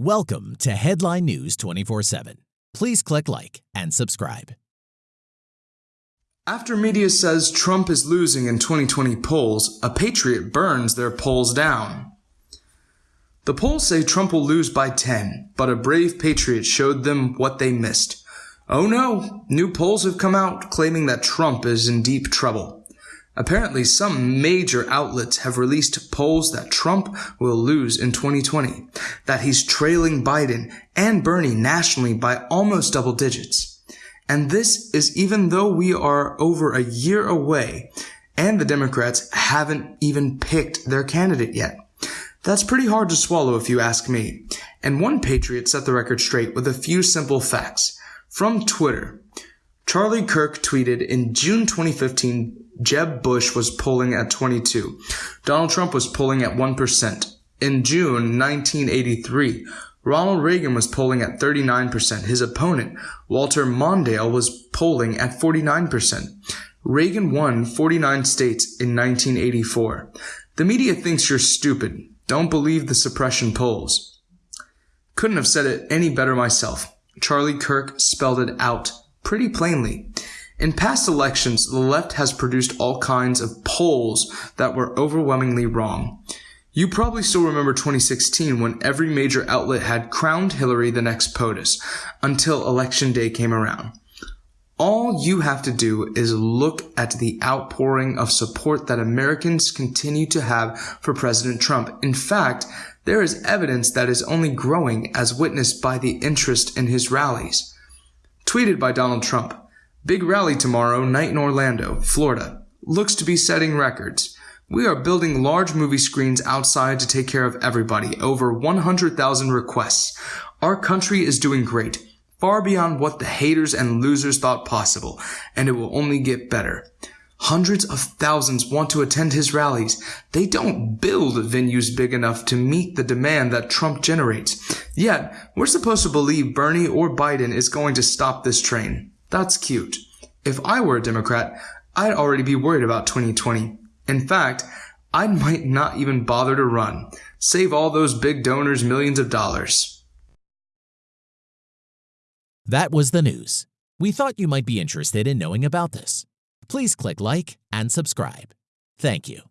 Welcome to Headline News 24 7. Please click like and subscribe. After media says Trump is losing in 2020 polls, a patriot burns their polls down. The polls say Trump will lose by 10, but a brave patriot showed them what they missed. Oh no, new polls have come out claiming that Trump is in deep trouble. Apparently, some major outlets have released polls that Trump will lose in 2020, that he's trailing Biden and Bernie nationally by almost double digits. And this is even though we are over a year away and the Democrats haven't even picked their candidate yet. That's pretty hard to swallow if you ask me. And one patriot set the record straight with a few simple facts. From Twitter, Charlie Kirk tweeted in June 2015 Jeb Bush was polling at 22. Donald Trump was polling at 1%. In June 1983, Ronald Reagan was polling at 39%. His opponent, Walter Mondale, was polling at 49%. Reagan won 49 states in 1984. The media thinks you're stupid. Don't believe the suppression polls. Couldn't have said it any better myself. Charlie Kirk spelled it out pretty plainly. In past elections, the left has produced all kinds of polls that were overwhelmingly wrong. You probably still remember 2016 when every major outlet had crowned Hillary the next POTUS until election day came around. All you have to do is look at the outpouring of support that Americans continue to have for President Trump. In fact, there is evidence that is only growing as witnessed by the interest in his rallies. Tweeted by Donald Trump. Big rally tomorrow, night in Orlando, Florida. Looks to be setting records. We are building large movie screens outside to take care of everybody. Over 100,000 requests. Our country is doing great. Far beyond what the haters and losers thought possible. And it will only get better. Hundreds of thousands want to attend his rallies. They don't build venues big enough to meet the demand that Trump generates. Yet, we're supposed to believe Bernie or Biden is going to stop this train. That's cute. If I were a Democrat, I'd already be worried about 2020. In fact, I might not even bother to run. Save all those big donors millions of dollars. That was the news. We thought you might be interested in knowing about this. Please click like and subscribe. Thank you.